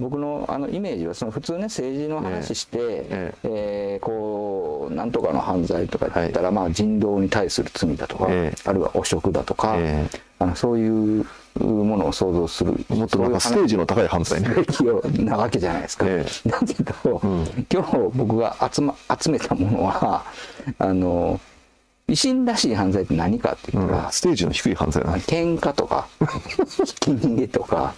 僕のあのイメージはその普通ね政治の話して、えええー、こうなんとかの犯罪とか言ったら、はい、まあ、人道に対する罪だとか、えあるいは汚職だとか、あのそういうものを想像するもっとなんかステージの高い犯罪ね。なわけじゃないですか。だけど、うん、今日僕が集,、ま、集めたものはあの維新らしい犯罪って何かっていうか、うん、ステージの低い犯罪なん喧嘩とか ひき逃げとか